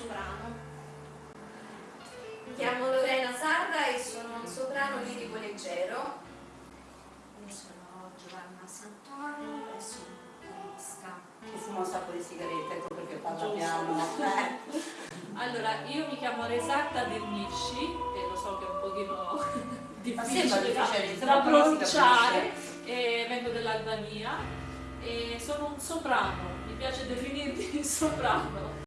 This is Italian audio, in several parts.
soprano. Mi chiamo Lorena Sarra e sono un soprano lirico leggero. Io sono Giovanna Santoro e sono pianista. Che fuma un sacco di sigarette, ecco perché parla piano. Eh. Allora, io mi chiamo Resatta Dernisci e lo so che è un pochino difficile da, da pronunciare e vengo dell'Albania e sono un soprano, mi piace definirmi soprano.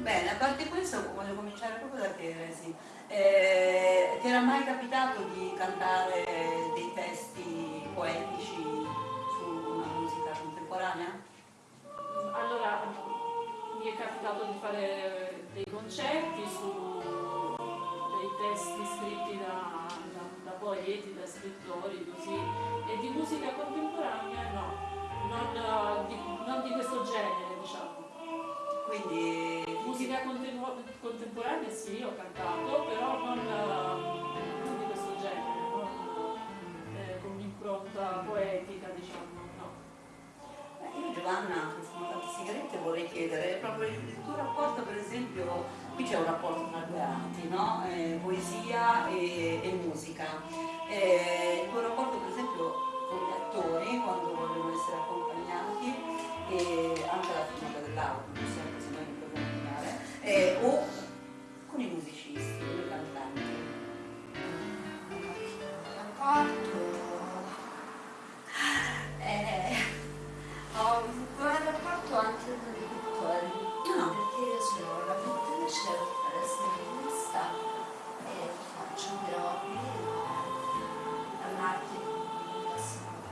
Bene, a parte questo voglio cominciare proprio da te, Resi. Eh, ti era mai capitato di cantare dei testi poetici su una musica contemporanea? Allora, mi è capitato di fare dei concerti su dei testi scritti da, da, da poeti, da scrittori, così, e di musica contemporanea no, non Musica contemporanea sì, ho cantato, però non, eh, non di questo genere, non eh, con un'impronta poetica, diciamo, no. Eh, Io Giovanna, che fumo tante sigarette, vorrei chiedere proprio il, tuo rapporto, per esempio, qui c'è un rapporto tra due arti, no? Eh, poesia e, e musica. Eh, il tuo rapporto, per esempio, con gli attori, quando vogliono essere accompagnati, e anche la filmata dell'auto, immaginare, eh, o con i musicisti, con i cantanti. Rapporto. Eh, ho un buon rapporto anche con i pittori. Ah. Perché io sono una pittrice, ho fare stilista e faccio però all'arte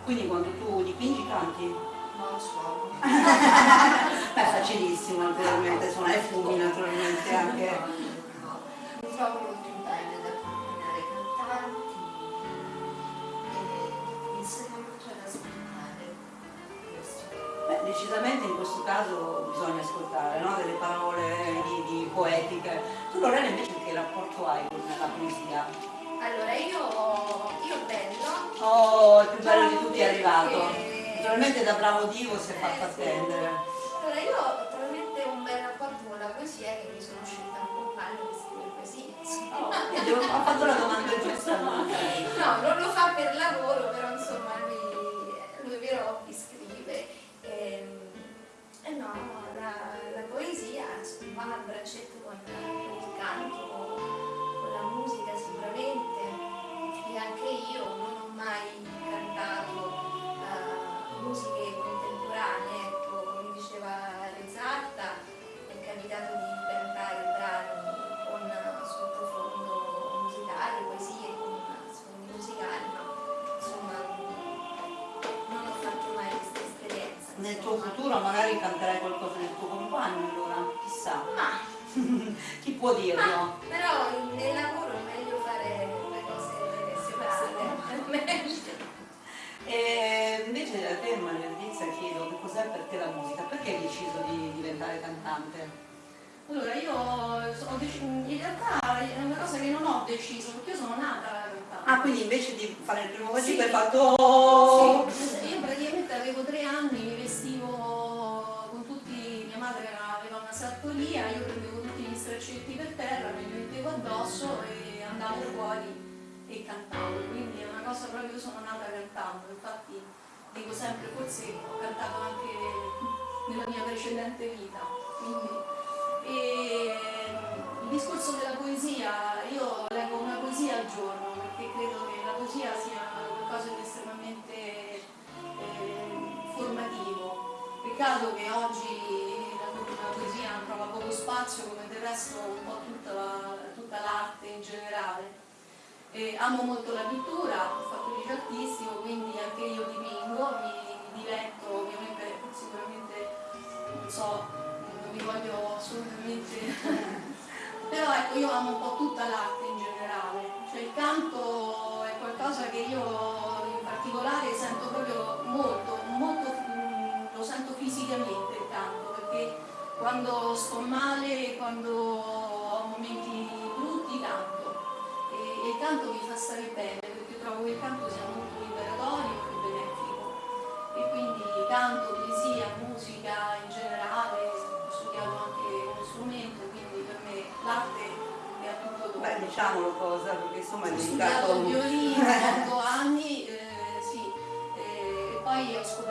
Quindi quando tu dipingi canti? Non suono. Beh, facilissimo, naturalmente, suona e fumi naturalmente anche. Mi trovo molto bene ad accompagnare i cantanti e mi insegna molto ad ascoltare. Questo. Beh, decisamente in questo caso bisogna ascoltare no? delle parole di, di poetiche. Tu Lorena invece che rapporto hai con la poesia? Allora io, io bello. Oh, il più bello di tutti è arrivato. Naturalmente da bravo Dio si è fatto Eh, attendere. Allora io ho talmente un bel rapporto con la poesia che mi sono scelta un compagno che scrive poesie. Oh, ho fatto la domanda giusta. no? No, non lo fa per lavoro, però insomma lui, lui hobby scrive. E, e no, la, la poesia va a braccetto con, con il può dirlo? ma però nel lavoro è meglio fare le cose separate. E invece a te Maria Letizia chiedo che cos'è per te la musica, perché hai deciso di diventare cantante? Allora, io ho in realtà è una cosa che non ho deciso, perché io sono nata cantante. Ah, quindi invece di fare il primo Sì. vocale hai fatto... Sì, una sartoria, io prendevo tutti gli straccetti per terra, me li mettevo addosso e andavo fuori e cantavo, quindi è una cosa proprio, io sono nata cantando, infatti dico sempre, forse ho cantato anche nella mia precedente vita. Quindi, e il discorso della poesia, io leggo una poesia al giorno perché credo che la poesia sia qualcosa di estremamente eh, formativo. Peccato che oggi poesia trova poco spazio come del resto un po' tutta tutta l'arte in generale. E amo molto la pittura, ho fatto il quindi anche io dipingo, mi, mi diletto, ovviamente sicuramente non so, non vi voglio assolutamente però ecco io amo un po' tutta l'arte in generale, cioè il canto è qualcosa che io canto mi fa stare bene perché trovo che il canto sia molto liberatorio e benefico e quindi canto, poesia, musica in generale, ho studiato anche uno strumento, quindi per me l'arte è a tutto dopo. Beh, diciamolo cosa, perché insomma è Ho dedicato... studiato il violino per 8 anni, eh, sì, e poi ho scoperto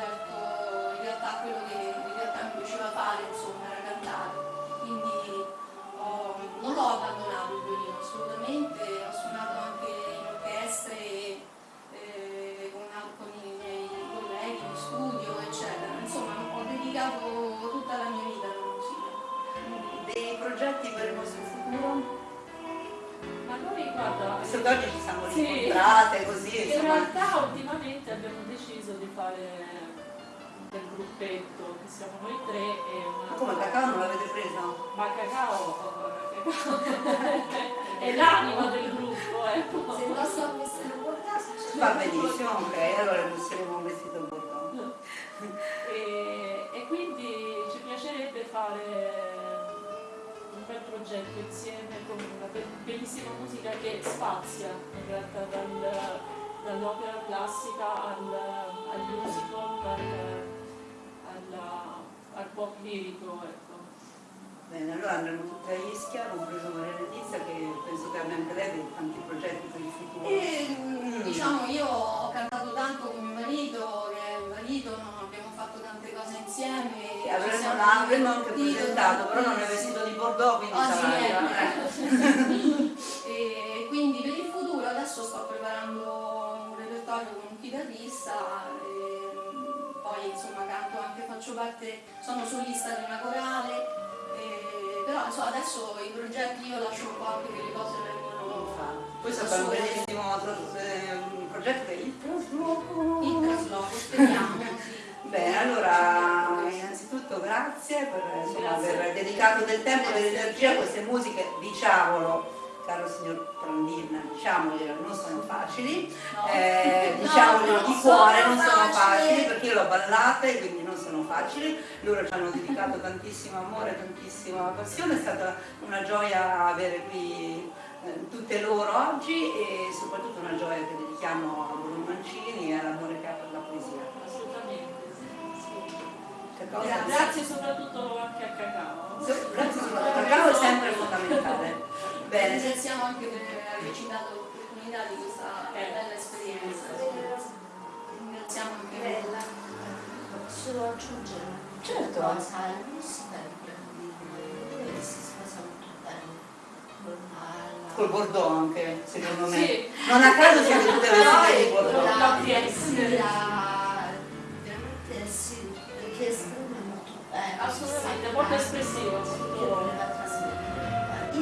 guarda, Visto che oggi ci siamo Sì. incontrate così, in insomma... realtà ultimamente abbiamo deciso di fare del gruppetto, che siamo noi tre e una... Ma come cacao non l'avete presa? Ma Cacao, Cacao è l'anima del gruppo, ecco. Se non so vestire un po' caso, Va benissimo, ok, allora indosseremo un vestito bordeaux. Progetto insieme con una be- bellissima musica che spazia in realtà dal- dall'opera classica al, al musical, al, alla- al pop lirico. Ecco. Bene, allora andremo tutti a Ischia, compreso Maria Letizia, che penso che abbia anche lei dei tanti progetti per il futuro. E mm, diciamo io ho cantato tanto con mio marito, insieme. Ci avremmo, anche divertiti presentato, però non è vestito di Bordeaux, quindi sarà... sì, eh. e quindi per il futuro adesso sto preparando un repertorio con un chitarrista, e, mm, poi insomma canto anche, faccio parte, sono solista di una corale, e, però insomma, adesso i progetti io lascio un po' anche che le cose vengono Poi c'è un bellissimo progetto è il trasloco. in trasloco, speriamo. sì. Bene, allora innanzitutto grazie per insomma, aver dedicato del tempo e dell'energia a queste musiche, diciamolo, caro signor Prandina, diciamoglielo, non sono facili, No. eh, No, diciamoglielo non di cuore, non sono facili. perché io l'ho ballate, quindi non sono facili, loro ci hanno dedicato tantissimo amore, tantissima passione, è stata una gioia avere qui eh, tutte loro oggi e soprattutto una gioia che dedichiamo a Bruno Mancini e all'amore che ha per cosa? Grazie. Soprattutto anche a Cacao. Grazie soprattutto, il cacao è sempre fondamentale. Bene, Ringraziamo anche per averci dato l'opportunità di questa bella esperienza. Ringraziamo anche bella. Posso aggiungere Certo. cosa? Di Brandini eh, si sposa molto bene col Bordeaux anche, secondo me. Sì. Non a caso siete tutte vestite di Bordeaux.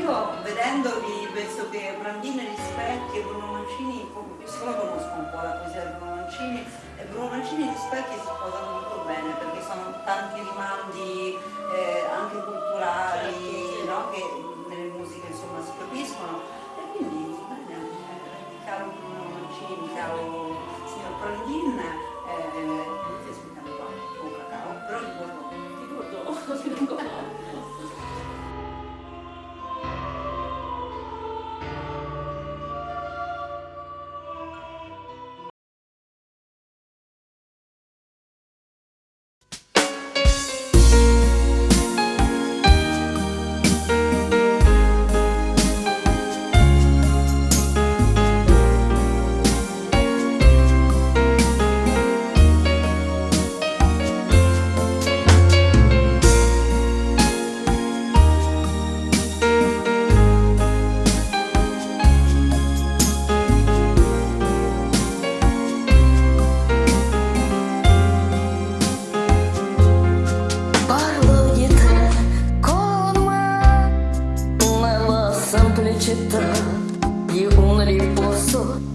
Io vedendovi penso che Brandini rispecchi e Bruno Mancini, siccome conosco un po' la poesia di Bruno Mancini, e Bruno Mancini rispecchi si sposano molto bene perché sono tanti rimandi eh, anche culturali Certo, no? che nelle musiche insomma si capiscono. E quindi bene, eh, caro Bruno Mancini, caro signor Brandin, eh, mi con cacao, però di Bordeaux. di un riposo sull'acqua.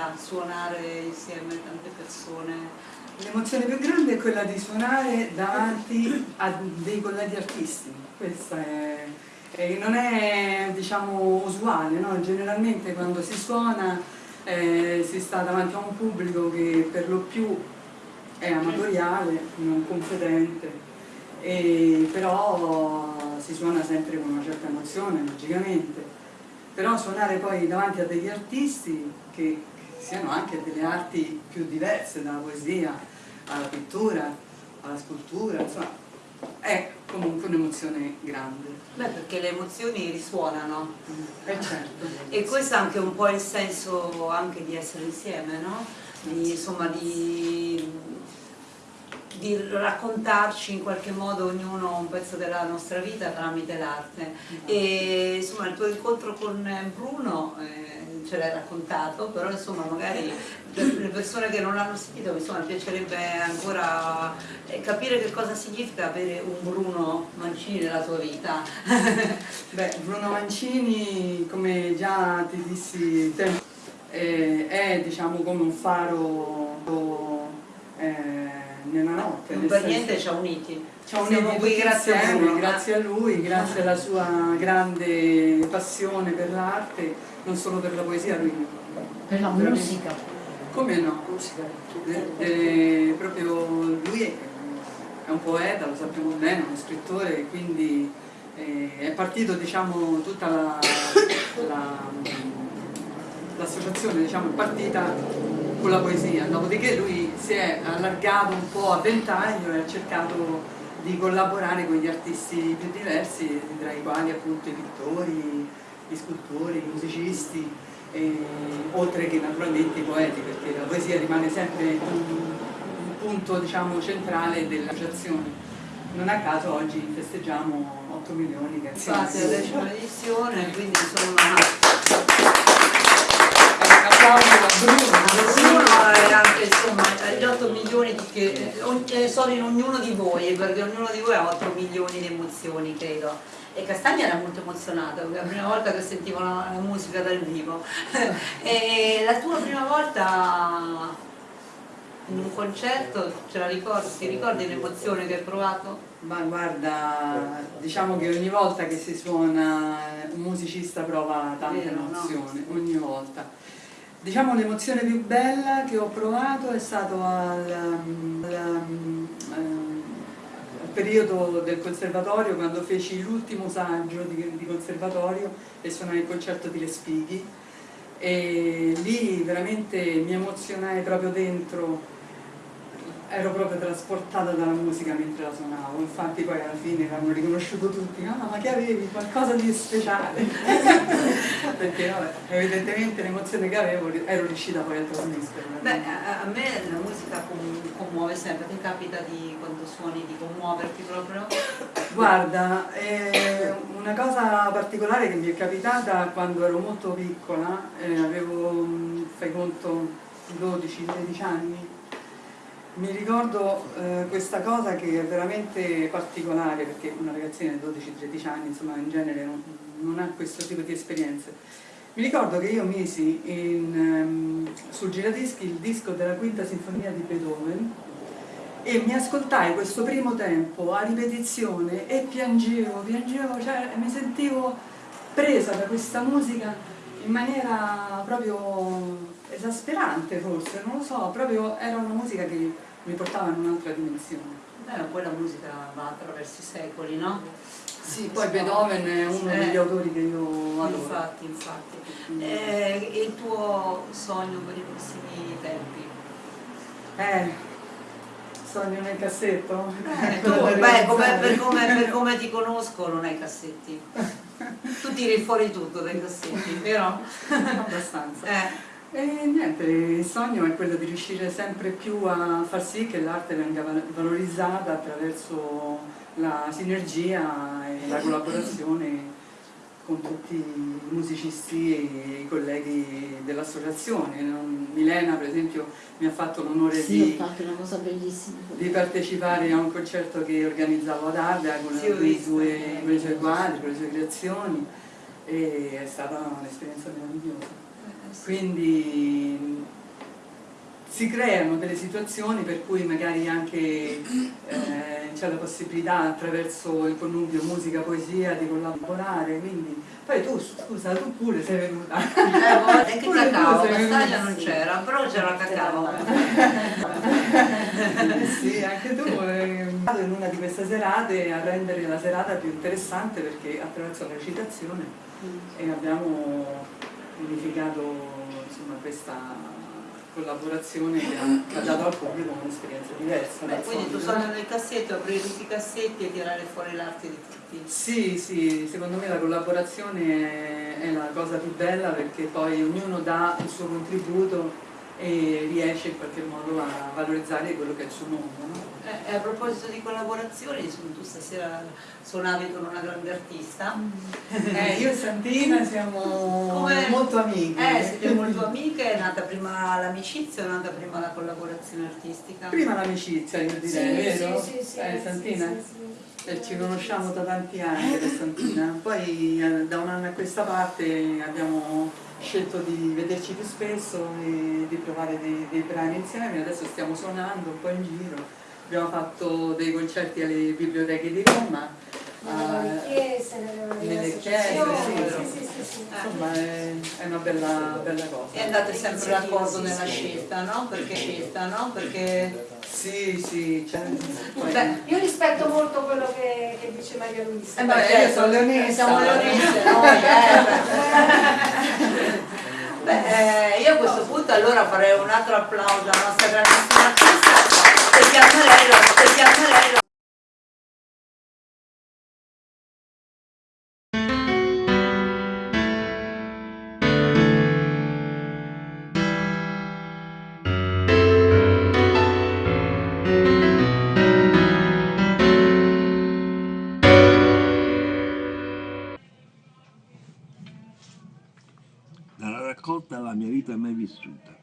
Dà suonare insieme tante persone? L'emozione più grande è quella di suonare davanti a dei colleghi artisti, questa è, e non è diciamo usuale, no? generalmente quando si suona eh, si sta davanti a un pubblico che per lo più è amatoriale, non competente, e però si suona sempre con una certa emozione, logicamente, però suonare poi davanti a degli artisti che siano anche delle arti più diverse, dalla poesia alla pittura, alla scultura, insomma, è comunque un'emozione grande. Beh, perché le emozioni risuonano E certo. e questo è anche un po' il senso anche di essere insieme, no? di, insomma, di, di raccontarci in qualche modo ognuno un pezzo della nostra vita tramite l'arte. E insomma il tuo incontro con Bruno eh, ce l'hai raccontato, però insomma magari le persone che non l'hanno sentito insomma piacerebbe ancora eh, capire che cosa significa avere un Bruno Mancini nella tua vita. Beh, Bruno Mancini, come già ti dissi tempo, eh, è diciamo come un faro eh, nella notte. Non per niente ci ha uniti. Ci ha uniti qui grazie a Bruno. grazie a lui, grazie alla sua grande passione per l'arte, non solo per la poesia, lui Per la Veramente. musica. come no? Musica. Eh, eh, proprio lui è, è un poeta, lo sappiamo bene, uno scrittore, quindi eh, è partito diciamo tutta la- la- l'associazione diciamo, è partita con la poesia, dopodiché lui si è allargato un po' a ventaglio e ha cercato di collaborare con gli artisti più diversi, tra i quali appunto i pittori, gli scultori, i musicisti, e- oltre che naturalmente i poeti, perché la poesia rimane sempre un, un punto diciamo, centrale dell'associazione. Non a caso oggi festeggiamo 8 milioni che Infatti è la decima edizione, quindi Un applauso a Bruno. Bruno e anche insomma gli 8 milioni di che eh, eh, sono in ognuno di voi, perché ognuno di voi ha 8 milioni di emozioni, credo. E Castagna era molto emozionato, perché è la prima volta che sentivo la, la musica dal vivo. e la tua prima volta in un concerto, ce la ricordi, ti ricordi l'emozione che hai provato? Ma guarda, diciamo che ogni volta che si suona un musicista prova tanta Vero, no? emozione, ogni volta. Diciamo l'emozione più bella che ho provato è stato al, al, al periodo del conservatorio, quando feci l'ultimo saggio di, di conservatorio e suonai il concerto di Respighi. E lì veramente mi emozionai proprio dentro ero proprio trasportata dalla musica mentre la suonavo, infatti poi alla fine l'hanno riconosciuto tutti, ah ma che avevi qualcosa di speciale? Perché vabbè, evidentemente l'emozione che avevo ero riuscita poi a trasmetterla. Beh, a, me la musica com- commuove sempre, ti capita di quando suoni di commuoverti proprio? Guarda, eh, una cosa particolare che mi è capitata quando ero molto piccola, eh, avevo, mm, fai conto, 12-13 anni, mi ricordo eh, questa cosa che è veramente particolare perché una ragazzina di 12-13 anni insomma in genere non, non ha questo tipo di esperienze. Mi ricordo che io misi in, ehm, sul giradischi il disco della quinta sinfonia di Beethoven e mi ascoltai questo primo tempo a ripetizione e piangevo, piangevo, cioè mi sentivo presa da questa musica in maniera proprio esasperante forse, non lo so, proprio era una musica che mi portava in un'altra dimensione. Beh, poi la musica va attraverso i secoli, no? Sì, poi Beethoven è uno Eh. degli autori che io adoro. Infatti, infatti. Eh, e il tuo sogno per i prossimi tempi? Eh, sogno nel cassetto? Eh, tu, beh, come- per, come, per come ti conosco non hai cassetti. Tu tiri fuori tutto dai cassetti, vero? Abbastanza. Eh, E niente, il sogno è quello di riuscire sempre più a far sì che l'arte venga val- valorizzata attraverso la sinergia e la collaborazione con tutti i musicisti e i colleghi dell'associazione. Milena per esempio mi ha fatto l'onore Sì, di, di partecipare a un concerto che organizzavo ad Ardea con, Sì, ho con i visto. sue- con i suoi quadri, con le sue creazioni e è stata un'esperienza meravigliosa. Quindi si creano delle situazioni per cui magari anche eh, c'è la possibilità attraverso il connubio musica-poesia di collaborare, quindi poi tu scusa tu pure sei venuta. eh, boh, e che Pure cacao, venuta, non c'era, però c'era cacao. Sì, anche tu eh, vado in una di queste serate a rendere la serata più interessante perché attraverso la recitazione e abbiamo unificato insomma, questa collaborazione che ha, che ha dato al pubblico un'esperienza diversa. Beh, quindi tu sogno nel cassetto, aprire tutti i cassetti e tirare fuori l'arte di tutti. Sì, sì, secondo me la collaborazione è, è la cosa più bella perché poi ognuno dà il suo contributo e riesce in qualche modo a valorizzare quello che è il suo mondo. No? Eh, e a proposito di collaborazioni, tu stasera suonavi con una grande artista. Eh, io e Santina siamo Come- molto amiche. Eh, siete molto amiche, è nata prima l'amicizia o è nata prima la collaborazione artistica? Prima l'amicizia, io direi, Sì, vero? sì, sì, sì, eh, sì, Santina? sì, sì. Eh, ci conosciamo da tanti anni Santina, poi eh, da un anno a questa parte abbiamo scelto di vederci più spesso e di provare dei, dei brani insieme, adesso stiamo suonando un po' in giro, abbiamo fatto dei concerti alle biblioteche di Roma, Nelle chiese, nelle, chiese, associazioni, sì, sì, sì, sì. insomma è, è una bella, bella cosa. E andate sempre d'accordo nella scelta, no? Perché scelta, no? Perché Sì, sì, cioè, poi- Beh, Io rispetto molto quello che, che dice Maria Luisa. Eh, beh, beh, io sono leonessa. Siamo leonesse noi, eh. Beh, eh, io a questo punto allora farei un altro applauso alla nostra grandissima Marello. Dalla raccolta La mia vita mai vissuta,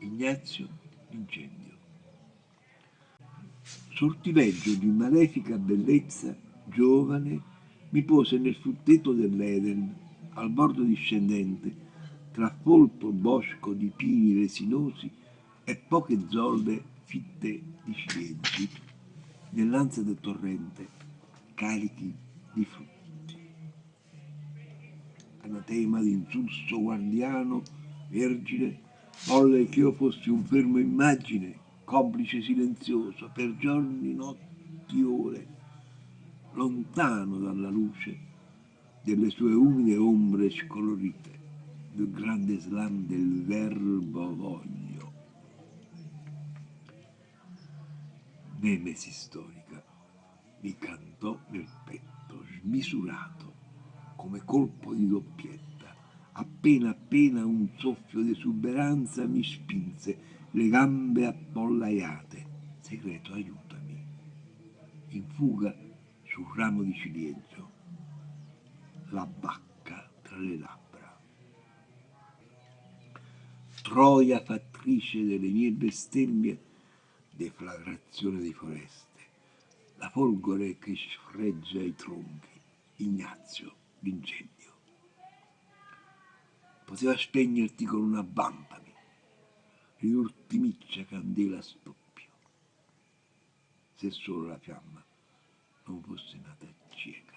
Ignazio Incendio. Sortileggio di malefica bellezza, giovane, mi pose nel frutteto dell'Eden, al bordo discendente, tra folto bosco di pini resinosi e poche zolle fitte di ciliegi, nell'ansia del torrente, carichi di frutti. Anatema d'insulso guardiano, vergine, volle che io fossi un fermo immagine, complice silenzioso, per giorni, notti, ore, lontano dalla luce delle sue umide ombre scolorite, del grande slam del verbo voglio. Nemesi storica mi cantò nel petto, smisurato, come colpo di doppietta. Appena appena un soffio di esuberanza mi spinse, le gambe appollaiate. Segreto, aiutami. In fuga sul ramo di ciliegio, la bacca tra le labbra. Troia fattrice delle mie bestemmie, deflagrazione di foreste, la folgore che sfreggia i tronchi, Ignazio l'incendio. Poteva spegnerti con una bambami, riultimiccia candela stoppio, se solo la fiamma non fosse nata cieca.